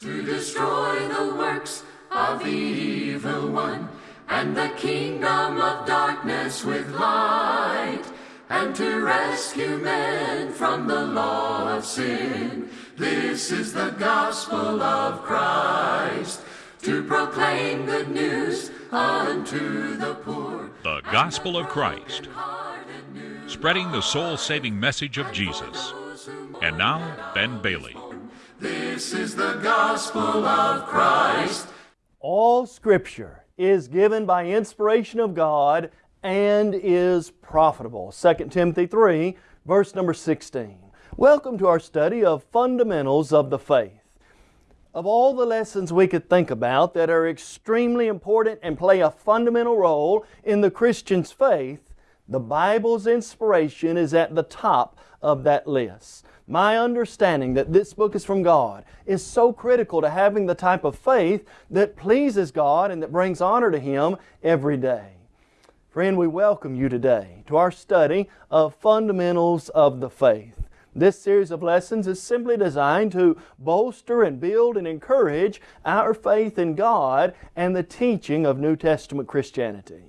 to destroy the works of the evil one and the kingdom of darkness with light and to rescue men from the law of sin. This is the gospel of Christ to proclaim good news unto the poor. The Gospel of Christ, spreading the soul saving message of Jesus. And now, Ben Bailey. This is the gospel of Christ. All Scripture is given by inspiration of God and is profitable. 2 Timothy 3, verse number 16. Welcome to our study of fundamentals of the faith. Of all the lessons we could think about that are extremely important and play a fundamental role in the Christian's faith, the Bible's inspiration is at the top of that list. My understanding that this book is from God is so critical to having the type of faith that pleases God and that brings honor to Him every day. Friend, we welcome you today to our study of fundamentals of the faith. This series of lessons is simply designed to bolster and build and encourage our faith in God and the teaching of New Testament Christianity.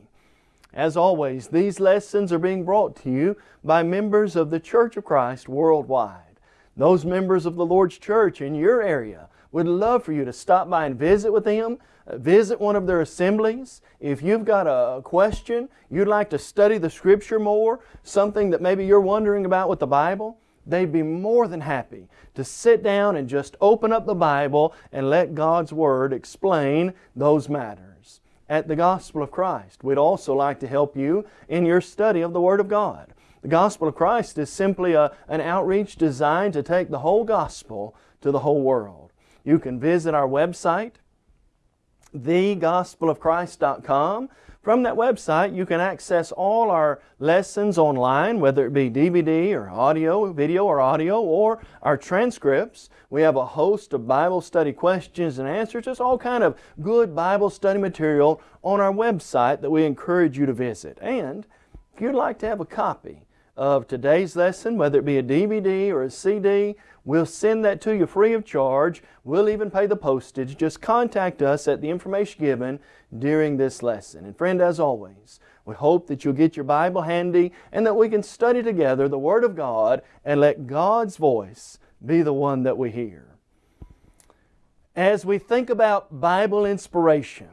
As always, these lessons are being brought to you by members of the Church of Christ worldwide. Those members of the Lord's Church in your area would love for you to stop by and visit with them, uh, visit one of their assemblies. If you've got a question, you'd like to study the Scripture more, something that maybe you're wondering about with the Bible, they'd be more than happy to sit down and just open up the Bible and let God's Word explain those matters. At the Gospel of Christ, we'd also like to help you in your study of the Word of God. The Gospel of Christ is simply a, an outreach designed to take the whole gospel to the whole world. You can visit our website, thegospelofchrist.com. From that website, you can access all our lessons online, whether it be DVD or audio, video or audio, or our transcripts. We have a host of Bible study questions and answers, just all kind of good Bible study material on our website that we encourage you to visit. And if you'd like to have a copy of today's lesson, whether it be a DVD or a CD, we'll send that to you free of charge. We'll even pay the postage. Just contact us at the information given during this lesson. And friend, as always, we hope that you'll get your Bible handy and that we can study together the Word of God and let God's voice be the one that we hear. As we think about Bible inspiration,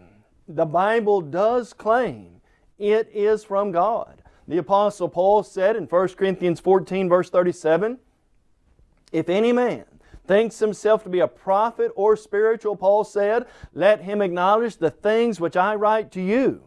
the Bible does claim it is from God. The Apostle Paul said in 1 Corinthians 14 verse 37, If any man thinks himself to be a prophet or spiritual, Paul said, let him acknowledge the things which I write to you.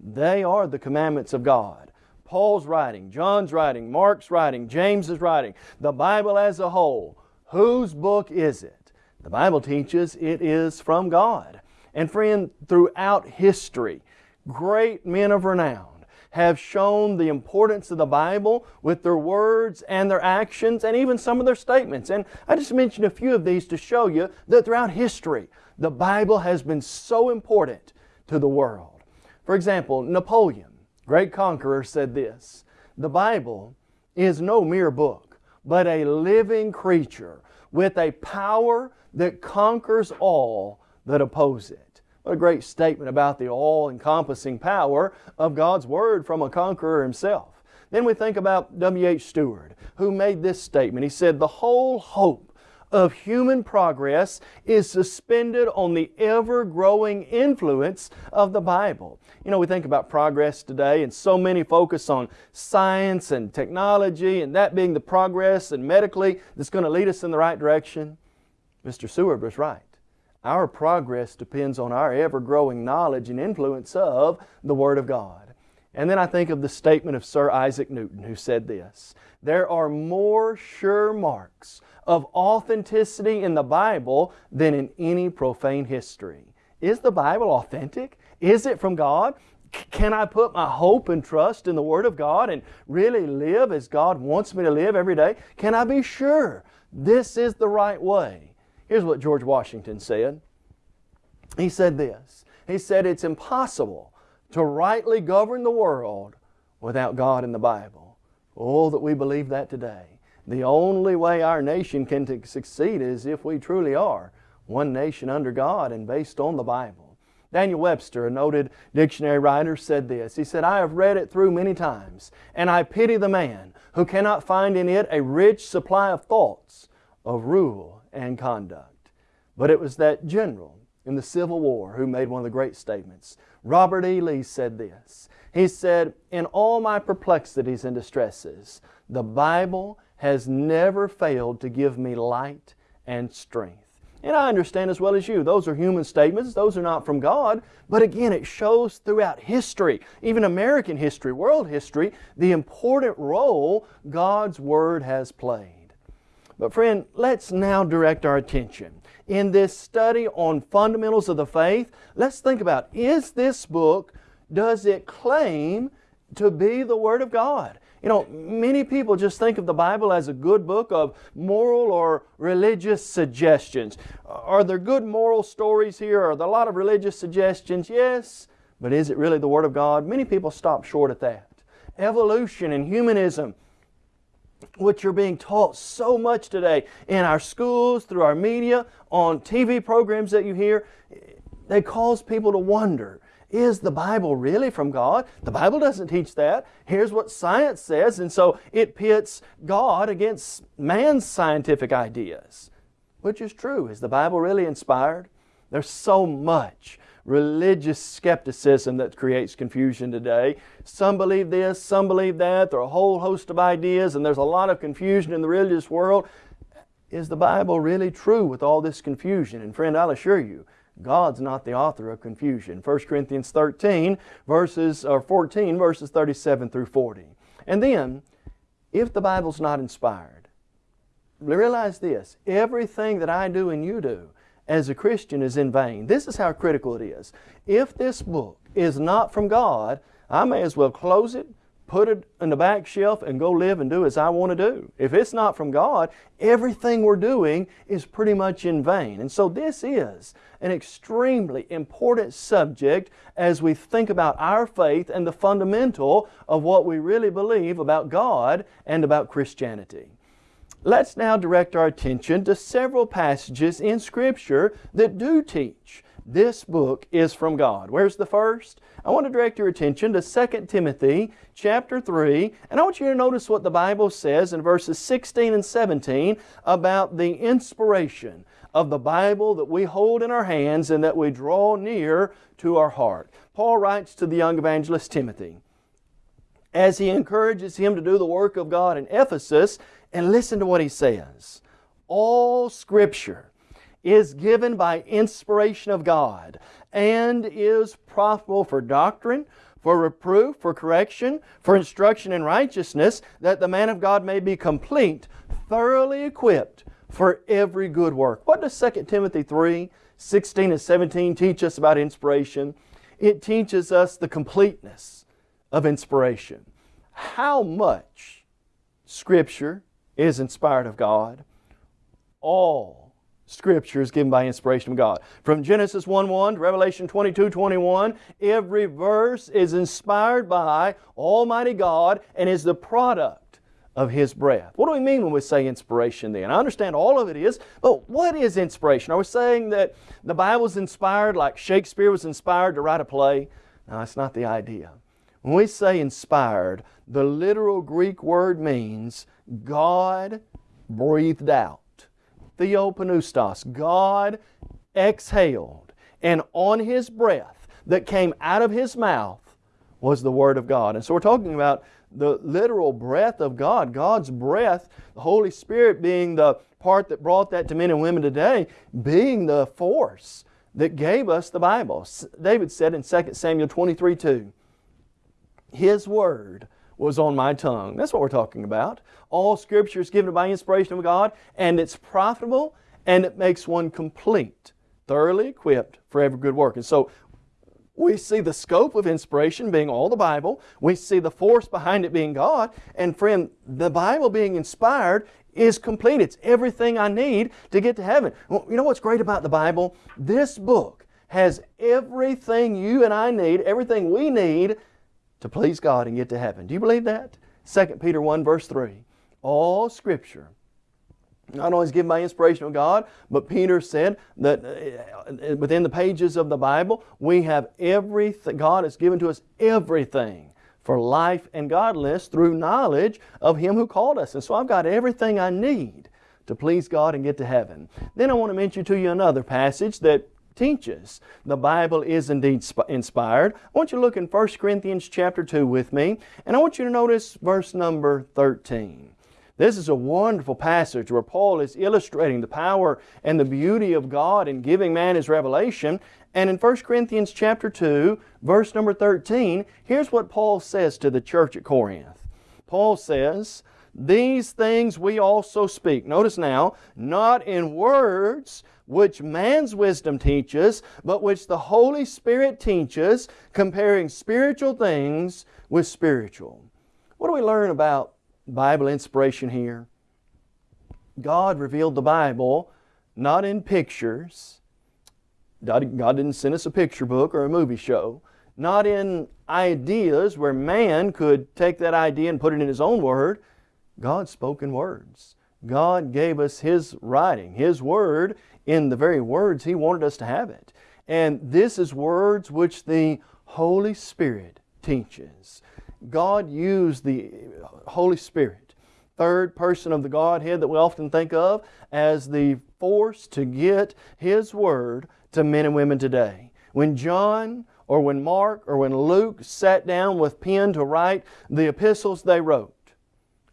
They are the commandments of God. Paul's writing, John's writing, Mark's writing, James's writing, the Bible as a whole. Whose book is it? The Bible teaches it is from God. And friend, throughout history, great men of renown have shown the importance of the Bible with their words and their actions and even some of their statements. And I just mentioned a few of these to show you that throughout history, the Bible has been so important to the world. For example, Napoleon, great conqueror, said this, The Bible is no mere book, but a living creature with a power that conquers all that oppose it. What a great statement about the all-encompassing power of God's Word from a conqueror himself. Then we think about W.H. Seward, who made this statement. He said, The whole hope of human progress is suspended on the ever-growing influence of the Bible. You know, we think about progress today and so many focus on science and technology and that being the progress and medically that's going to lead us in the right direction. Mr. Seward was right. Our progress depends on our ever-growing knowledge and influence of the Word of God. And then I think of the statement of Sir Isaac Newton who said this, There are more sure marks of authenticity in the Bible than in any profane history. Is the Bible authentic? Is it from God? Can I put my hope and trust in the Word of God and really live as God wants me to live every day? Can I be sure this is the right way? Here's what George Washington said. He said this. He said, it's impossible to rightly govern the world without God and the Bible. Oh, that we believe that today. The only way our nation can succeed is if we truly are one nation under God and based on the Bible. Daniel Webster, a noted dictionary writer, said this. He said, I have read it through many times, and I pity the man who cannot find in it a rich supply of thoughts of rule and conduct. But it was that general in the Civil War who made one of the great statements. Robert E. Lee said this. He said, In all my perplexities and distresses, the Bible has never failed to give me light and strength. And I understand as well as you, those are human statements, those are not from God, but again, it shows throughout history, even American history, world history, the important role God's Word has played. But friend, let's now direct our attention. In this study on fundamentals of the faith, let's think about, is this book, does it claim to be the Word of God? You know, many people just think of the Bible as a good book of moral or religious suggestions. Are there good moral stories here? Are there a lot of religious suggestions? Yes. But is it really the Word of God? Many people stop short at that. Evolution and humanism, which are being taught so much today in our schools, through our media, on TV programs that you hear, they cause people to wonder is the Bible really from God? The Bible doesn't teach that. Here's what science says, and so it pits God against man's scientific ideas. Which is true. Is the Bible really inspired? There's so much religious skepticism that creates confusion today. Some believe this, some believe that. There are a whole host of ideas, and there's a lot of confusion in the religious world. Is the Bible really true with all this confusion? And friend, I'll assure you, God's not the author of confusion. 1 Corinthians 13 verses or 14 verses 37 through 40. And then if the Bible's not inspired, realize this, everything that I do and you do as a Christian is in vain. This is how critical it is. If this book is not from God, I may as well close it, put it in the back shelf and go live and do as I want to do. If it's not from God, everything we're doing is pretty much in vain. And so this is an extremely important subject as we think about our faith and the fundamental of what we really believe about God and about Christianity. Let's now direct our attention to several passages in Scripture that do teach this book is from God. Where's the first? I want to direct your attention to 2 Timothy chapter 3, and I want you to notice what the Bible says in verses 16 and 17 about the inspiration of the Bible that we hold in our hands and that we draw near to our heart. Paul writes to the young evangelist Timothy as he encourages him to do the work of God in Ephesus, and listen to what he says. All Scripture is given by inspiration of God and is profitable for doctrine, for reproof, for correction, for instruction in righteousness, that the man of God may be complete, thoroughly equipped for every good work. What does 2 Timothy 3, 16 and 17 teach us about inspiration? It teaches us the completeness of inspiration. How much Scripture is inspired of God? All Scripture is given by inspiration of God. From Genesis 1-1 to Revelation 22-21, every verse is inspired by Almighty God and is the product of His breath. What do we mean when we say inspiration then? I understand all of it is, but what is inspiration? Are we saying that the Bible is inspired like Shakespeare was inspired to write a play? No, that's not the idea. When we say inspired, the literal Greek word means God breathed out. Theopneustos, God exhaled, and on His breath that came out of His mouth was the Word of God. And so we're talking about the literal breath of God, God's breath, the Holy Spirit being the part that brought that to men and women today, being the force that gave us the Bible. David said in 2 Samuel 23 2, His Word was on my tongue. That's what we're talking about. All Scripture is given by inspiration of God, and it's profitable, and it makes one complete, thoroughly equipped for every good work. And so we see the scope of inspiration being all the Bible. We see the force behind it being God. And friend, the Bible being inspired is complete. It's everything I need to get to heaven. Well, you know what's great about the Bible? This book has everything you and I need, everything we need to please God and get to heaven. Do you believe that? 2 Peter 1 verse 3. All Scripture not only is given by inspiration of God, but Peter said that uh, within the pages of the Bible, we have everything, God has given to us everything for life and godliness through knowledge of Him who called us. And so I've got everything I need to please God and get to heaven. Then I want to mention to you another passage that teaches the Bible is indeed inspired. I want you to look in 1 Corinthians chapter 2 with me, and I want you to notice verse number 13. This is a wonderful passage where Paul is illustrating the power and the beauty of God in giving man His revelation. And in 1 Corinthians chapter 2, verse number 13, here's what Paul says to the church at Corinth. Paul says, These things we also speak. Notice now, not in words which man's wisdom teaches, but which the Holy Spirit teaches, comparing spiritual things with spiritual. What do we learn about Bible inspiration here. God revealed the Bible not in pictures. God didn't send us a picture book or a movie show. Not in ideas where man could take that idea and put it in his own word. God spoke in words. God gave us His writing, His Word, in the very words He wanted us to have it. And this is words which the Holy Spirit teaches. God used the Holy Spirit, third person of the Godhead that we often think of as the force to get His Word to men and women today. When John or when Mark or when Luke sat down with pen to write the epistles they wrote,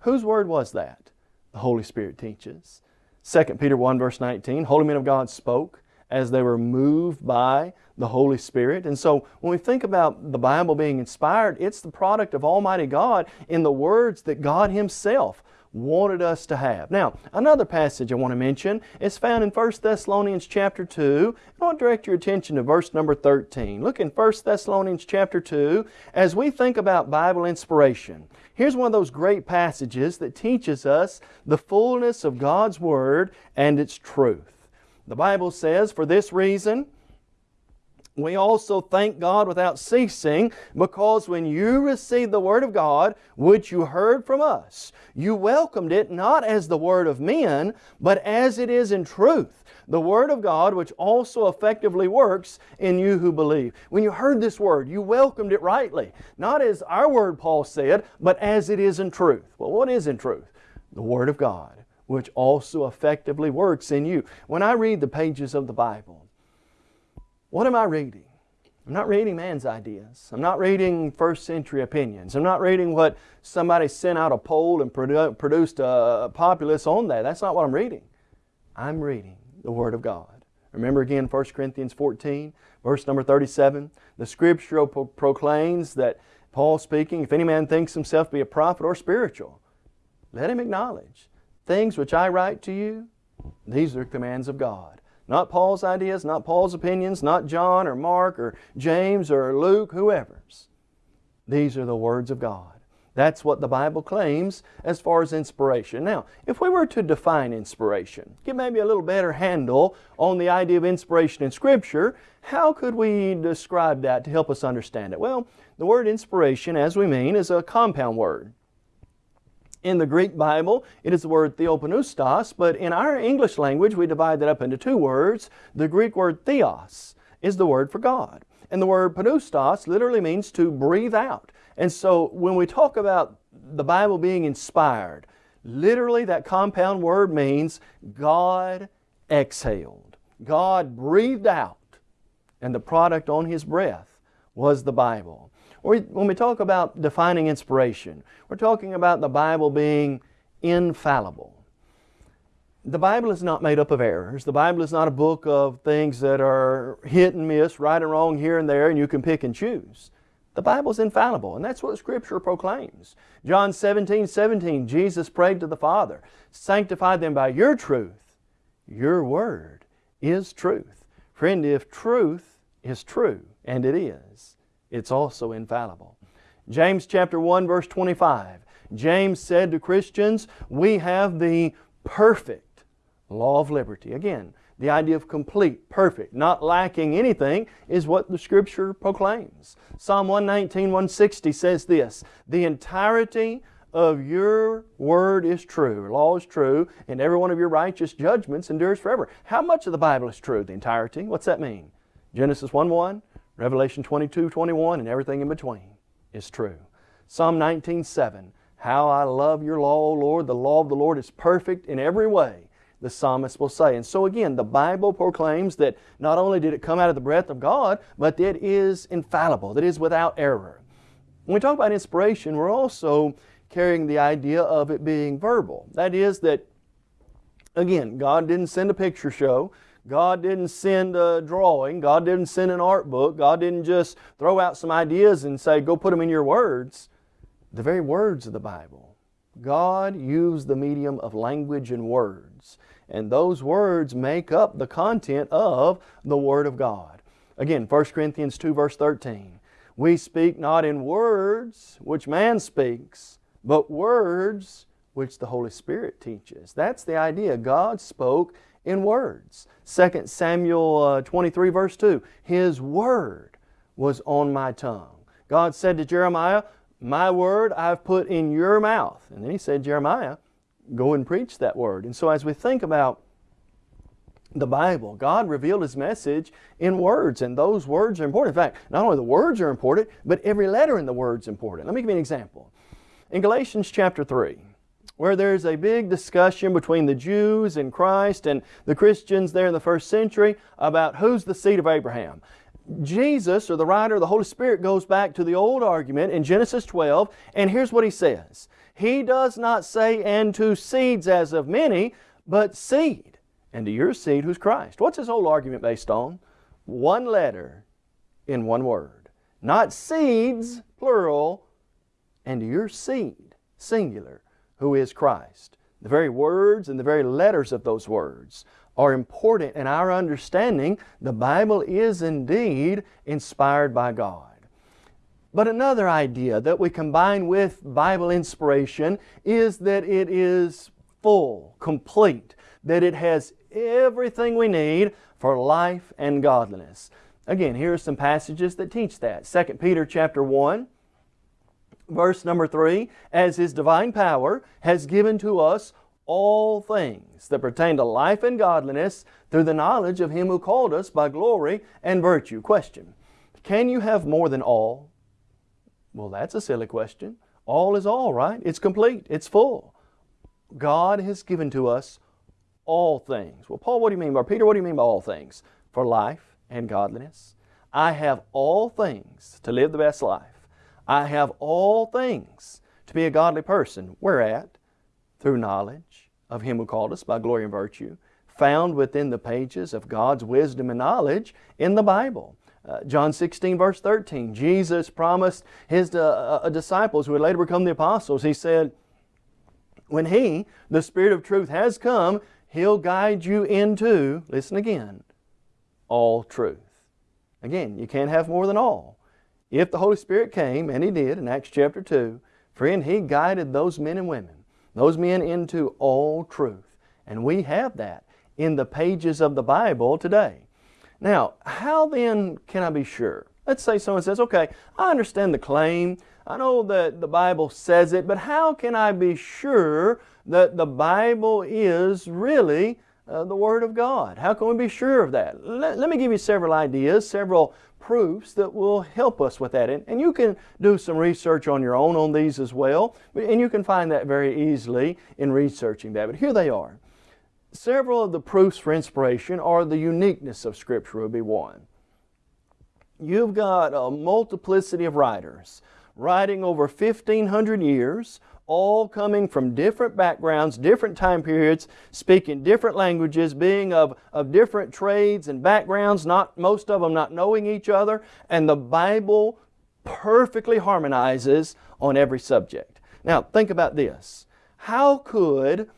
whose Word was that? The Holy Spirit teaches. 2 Peter 1 verse 19, Holy men of God spoke as they were moved by the Holy Spirit. And so when we think about the Bible being inspired, it's the product of Almighty God in the words that God Himself wanted us to have. Now, another passage I want to mention is found in 1 Thessalonians chapter 2. I want to direct your attention to verse number 13. Look in 1 Thessalonians chapter 2 as we think about Bible inspiration. Here's one of those great passages that teaches us the fullness of God's Word and its truth. The Bible says, For this reason, we also thank God without ceasing because when you received the Word of God, which you heard from us, you welcomed it not as the Word of men, but as it is in truth. The Word of God, which also effectively works in you who believe. When you heard this Word, you welcomed it rightly. Not as our Word, Paul said, but as it is in truth. Well, what is in truth? The Word of God which also effectively works in you. When I read the pages of the Bible, what am I reading? I'm not reading man's ideas. I'm not reading first century opinions. I'm not reading what somebody sent out a poll and produ produced a populace on that. That's not what I'm reading. I'm reading the Word of God. Remember again 1 Corinthians 14, verse number 37. The Scripture pro proclaims that Paul speaking, if any man thinks himself to be a prophet or spiritual, let him acknowledge things which I write to you, these are commands of God. Not Paul's ideas, not Paul's opinions, not John or Mark or James or Luke, whoever's. These are the words of God. That's what the Bible claims as far as inspiration. Now, if we were to define inspiration, get maybe a little better handle on the idea of inspiration in Scripture, how could we describe that to help us understand it? Well, the word inspiration, as we mean, is a compound word. In the Greek Bible, it is the word theopneustos, but in our English language, we divide that up into two words. The Greek word theos is the word for God. And the word pneustos literally means to breathe out. And so when we talk about the Bible being inspired, literally that compound word means God exhaled. God breathed out, and the product on His breath was the Bible. When we talk about defining inspiration, we're talking about the Bible being infallible. The Bible is not made up of errors. The Bible is not a book of things that are hit and miss, right and wrong here and there, and you can pick and choose. The Bible is infallible, and that's what Scripture proclaims. John 17, 17, Jesus prayed to the Father, Sanctify them by your truth. Your word is truth. Friend, if truth is true, and it is, it's also infallible. James chapter 1 verse 25. James said to Christians, we have the perfect law of liberty. Again, the idea of complete, perfect, not lacking anything is what the Scripture proclaims. Psalm 119, 160 says this, The entirety of your word is true, law is true, and every one of your righteous judgments endures forever. How much of the Bible is true? The entirety? What's that mean? Genesis 1 1, Revelation 22 21, and everything in between is true. Psalm 19 7, How I love your law, O Lord. The law of the Lord is perfect in every way, the psalmist will say. And so again, the Bible proclaims that not only did it come out of the breath of God, but that it is infallible, that is without error. When we talk about inspiration, we're also carrying the idea of it being verbal. That is that, again, God didn't send a picture show. God didn't send a drawing. God didn't send an art book. God didn't just throw out some ideas and say, go put them in your words. The very words of the Bible. God used the medium of language and words. And those words make up the content of the Word of God. Again, 1 Corinthians 2 verse 13. We speak not in words which man speaks, but words which the Holy Spirit teaches. That's the idea. God spoke in words. 2 Samuel uh, 23 verse 2, His Word was on my tongue. God said to Jeremiah, My Word I've put in your mouth. And then He said, Jeremiah, go and preach that Word. And so as we think about the Bible. God revealed His message in words, and those words are important. In fact, not only the words are important, but every letter in the word is important. Let me give you an example. In Galatians chapter 3, where there's a big discussion between the Jews and Christ and the Christians there in the first century about who's the seed of Abraham. Jesus, or the writer of the Holy Spirit, goes back to the old argument in Genesis 12, and here's what he says. He does not say, and to seeds as of many, but seed and to your seed who's Christ. What's his whole argument based on? One letter in one word. Not seeds, plural, and to your seed, singular, who is Christ. The very words and the very letters of those words are important in our understanding the Bible is indeed inspired by God. But another idea that we combine with Bible inspiration is that it is full, complete, that it has everything we need for life and godliness. Again, here are some passages that teach that. 2 Peter chapter 1, verse number 3, As His divine power has given to us all things that pertain to life and godliness through the knowledge of Him who called us by glory and virtue. Question, can you have more than all? Well, that's a silly question. All is all, right? It's complete. It's full. God has given to us all things. Well, Paul, what do you mean by, Peter, what do you mean by all things? For life and godliness. I have all things to live the best life. I have all things to be a godly person. Whereat. Through knowledge of Him who called us by glory and virtue, found within the pages of God's wisdom and knowledge in the Bible. Uh, John 16 verse 13, Jesus promised His uh, uh, disciples who would later become the apostles, He said, when He, the Spirit of truth, has come, He'll guide you into, listen again, all truth. Again, you can't have more than all. If the Holy Spirit came, and He did in Acts chapter 2, friend, He guided those men and women, those men into all truth. And we have that in the pages of the Bible today. Now, how then can I be sure? Let's say someone says, okay, I understand the claim. I know that the Bible says it, but how can I be sure that the Bible is really uh, the Word of God. How can we be sure of that? Let, let, me give you several ideas, several proofs that will help us with that. And, and you can do some research on your own on these as well, and you can find that very easily in researching that. But here they are. Several of the proofs for inspiration are the uniqueness of Scripture would be one. You've got a multiplicity of writers writing over 1,500 years all coming from different backgrounds, different time periods, speaking different languages, being of, of different trades and backgrounds, not most of them not knowing each other, and the Bible perfectly harmonizes on every subject. Now, think about this. How could,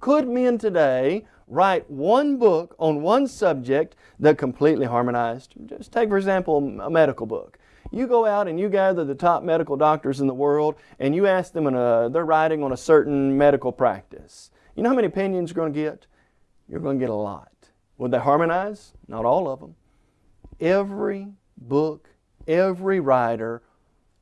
could men today write one book on one subject that completely harmonized? Just take, for example, a medical book. You go out and you gather the top medical doctors in the world and you ask them, a, they're writing on a certain medical practice. You know how many opinions you're going to get? You're going to get a lot. Would they harmonize? Not all of them. Every book, every writer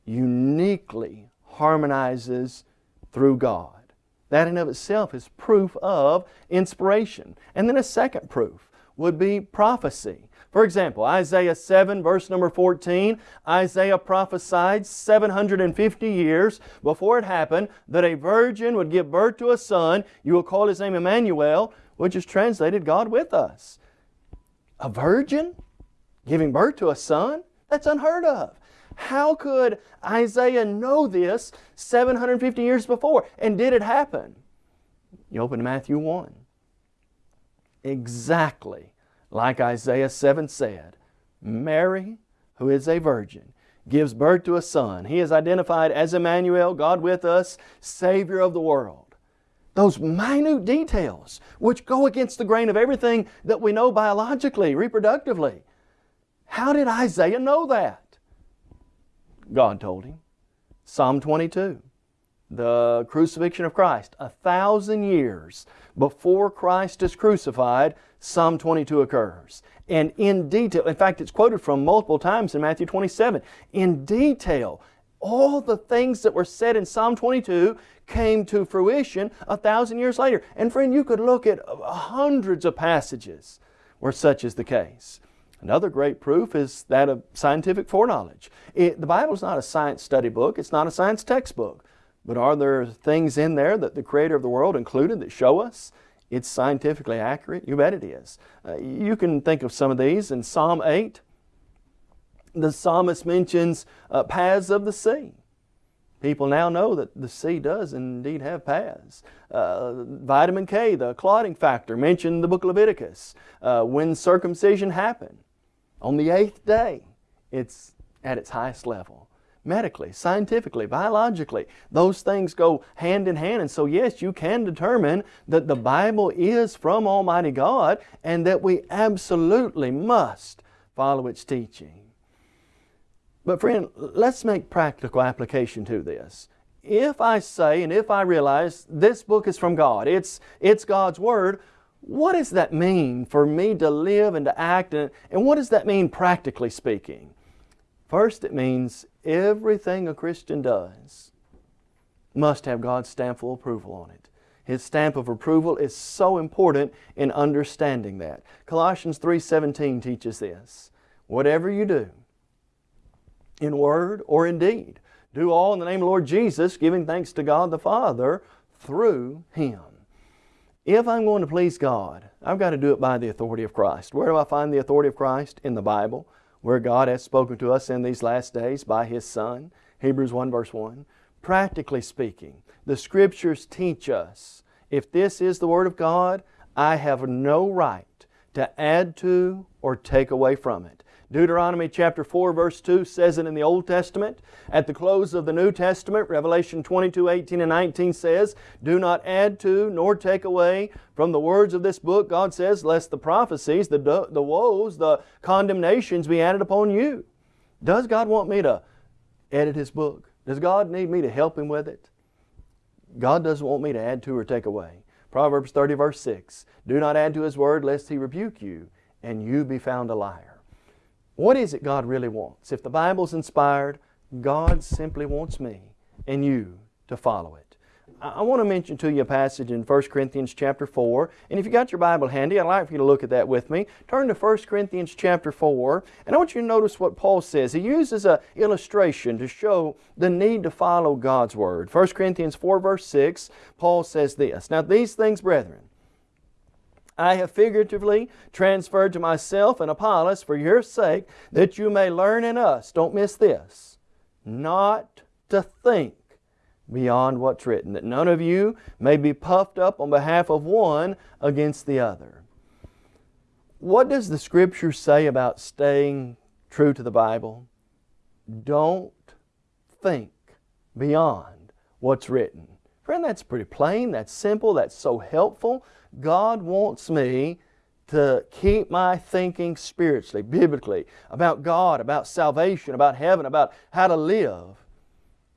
uniquely harmonizes through God. That in of itself is proof of inspiration. And then a second proof would be prophecy. For example, Isaiah 7 verse number 14, Isaiah prophesied 750 years before it happened that a virgin would give birth to a son. You will call his name Emmanuel, which is translated God with us. A virgin giving birth to a son? That's unheard of. How could Isaiah know this 750 years before? And did it happen? You open to Matthew 1. Exactly like Isaiah 7 said, Mary, who is a virgin, gives birth to a son. He is identified as Emmanuel, God with us, Savior of the world. Those minute details which go against the grain of everything that we know biologically, reproductively. How did Isaiah know that? God told him. Psalm 22, the crucifixion of Christ. A thousand years before Christ is crucified, Psalm 22 occurs. And in detail, in fact, it's quoted from multiple times in Matthew 27. In detail, all the things that were said in Psalm 22 came to fruition a thousand years later. And friend, you could look at uh, hundreds of passages where such is the case. Another great proof is that of scientific foreknowledge. It, the Bible is not a science study book, it's not a science textbook. But are there things in there that the Creator of the world included that show us it's scientifically accurate? You bet it is. Uh, you can think of some of these in Psalm 8. The psalmist mentions uh, paths of the sea. People now know that the sea does indeed have paths. Uh, vitamin K, the clotting factor, mentioned in the book of Leviticus. Uh, when circumcision happened, on the eighth day, it's at its highest level medically, scientifically, biologically. Those things go hand in hand. And so, yes, you can determine that the Bible is from Almighty God and that we absolutely must follow its teaching. But, friend, let's make practical application to this. If I say and if I realize this book is from God, it's, it's God's Word, what does that mean for me to live and to act? And, and what does that mean practically speaking? First, it means everything a Christian does must have God's stamp of approval on it. His stamp of approval is so important in understanding that. Colossians 3.17 teaches this. Whatever you do, in word or in deed, do all in the name of the Lord Jesus, giving thanks to God the Father through Him. If I'm going to please God, I've got to do it by the authority of Christ. Where do I find the authority of Christ? In the Bible where God has spoken to us in these last days by His Son, Hebrews 1 verse 1. Practically speaking, the Scriptures teach us if this is the Word of God, I have no right to add to or take away from it. Deuteronomy chapter 4 verse 2 says it in the Old Testament. At the close of the New Testament, Revelation 22, 18 and 19 says, Do not add to nor take away from the words of this book, God says, lest the prophecies, the, the woes, the condemnations be added upon you. Does God want me to edit His book? Does God need me to help Him with it? God doesn't want me to add to or take away. Proverbs 30 verse 6, Do not add to His word lest He rebuke you, and you be found a liar. What is it God really wants? If the Bible's inspired, God simply wants me and you to follow it. I want to mention to you a passage in 1 Corinthians chapter 4. And if you got your Bible handy, I'd like for you to look at that with me. Turn to 1 Corinthians chapter 4. And I want you to notice what Paul says. He uses an illustration to show the need to follow God's Word. 1 Corinthians 4 verse 6, Paul says this, Now these things, brethren, I have figuratively transferred to myself and Apollos for your sake, that you may learn in us, don't miss this, not to think beyond what's written, that none of you may be puffed up on behalf of one against the other. What does the Scripture say about staying true to the Bible? Don't think beyond what's written. Friend, that's pretty plain, that's simple, that's so helpful. God wants me to keep my thinking spiritually, biblically, about God, about salvation, about heaven, about how to live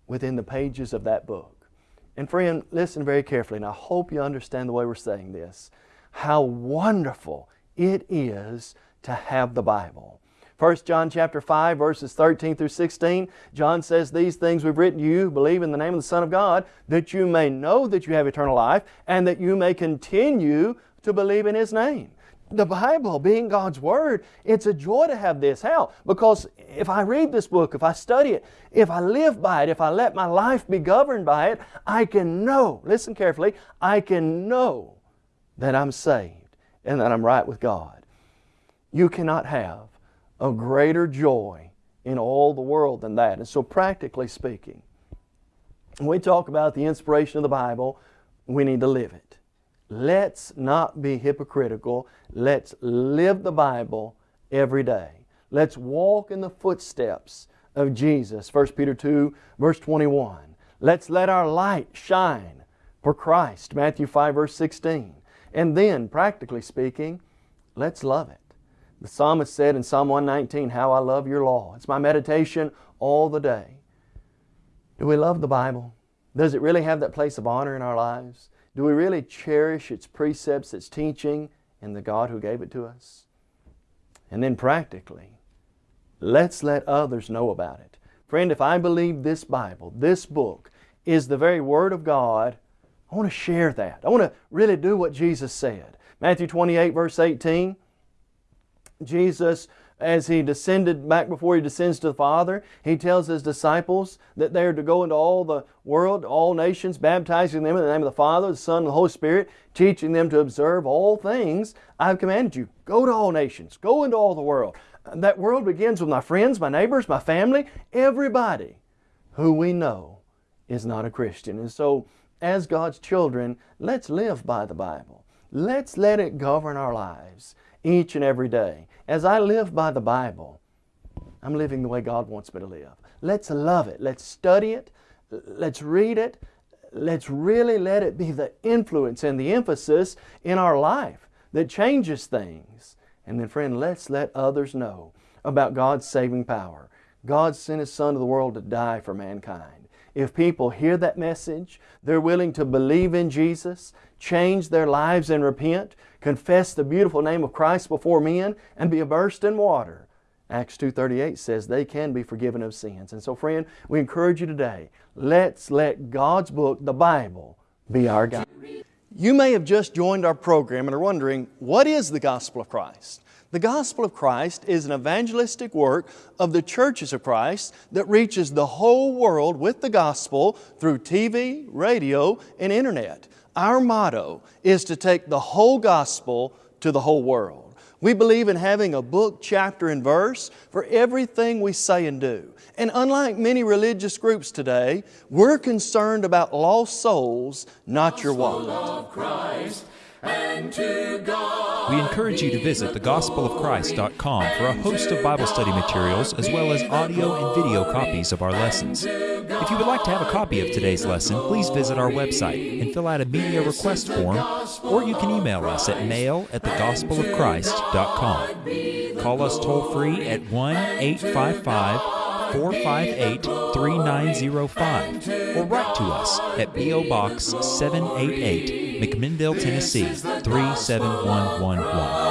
within the pages of that book. And friend, listen very carefully, and I hope you understand the way we're saying this. How wonderful it is to have the Bible. 1 John chapter 5 verses 13 through 16, John says, These things we've written you, believe in the name of the Son of God, that you may know that you have eternal life, and that you may continue to believe in His name. The Bible being God's Word, it's a joy to have this. How? Because if I read this book, if I study it, if I live by it, if I let my life be governed by it, I can know, listen carefully, I can know that I'm saved and that I'm right with God. You cannot have a greater joy in all the world than that. And so, practically speaking, when we talk about the inspiration of the Bible, we need to live it. Let's not be hypocritical. Let's live the Bible every day. Let's walk in the footsteps of Jesus. 1 Peter 2, verse 21. Let's let our light shine for Christ. Matthew 5, verse 16. And then, practically speaking, let's love it. The psalmist said in Psalm 119, How I love your law. It's my meditation all the day. Do we love the Bible? Does it really have that place of honor in our lives? Do we really cherish its precepts, its teaching, and the God who gave it to us? And then practically, let's let others know about it. Friend, if I believe this Bible, this book, is the very Word of God, I want to share that. I want to really do what Jesus said. Matthew 28, verse 18, Jesus, as He descended back before He descends to the Father, He tells His disciples that they are to go into all the world, all nations, baptizing them in the name of the Father, the Son, and the Holy Spirit, teaching them to observe all things I've commanded you. Go to all nations. Go into all the world. That world begins with my friends, my neighbors, my family, everybody who we know is not a Christian. And so, as God's children, let's live by the Bible. Let's let it govern our lives each and every day. As I live by the Bible, I'm living the way God wants me to live. Let's love it. Let's study it. Let's read it. Let's really let it be the influence and the emphasis in our life that changes things. And then, friend, let's let others know about God's saving power. God sent His Son to the world to die for mankind. If people hear that message, they're willing to believe in Jesus, change their lives and repent, confess the beautiful name of Christ before men, and be immersed in water. Acts 2.38 says they can be forgiven of sins. And so friend, we encourage you today, let's let God's book, the Bible, be our guide. You may have just joined our program and are wondering, what is the gospel of Christ? The gospel of Christ is an evangelistic work of the churches of Christ that reaches the whole world with the gospel through TV, radio, and internet. Our motto is to take the whole gospel to the whole world. We believe in having a book, chapter, and verse for everything we say and do. And unlike many religious groups today, we're concerned about lost souls, not your wallet. We encourage you to visit thegospelofchrist.com for a host of Bible study materials as well as audio and video copies of our lessons. If you would like to have a copy of today's lesson, please visit our website and fill out a media request form, or you can email us at mail at thegospelofchrist.com. Call us toll free at 1 855 458 3905 or write to us at P.O. Box 788, McMinnville, Tennessee 37111.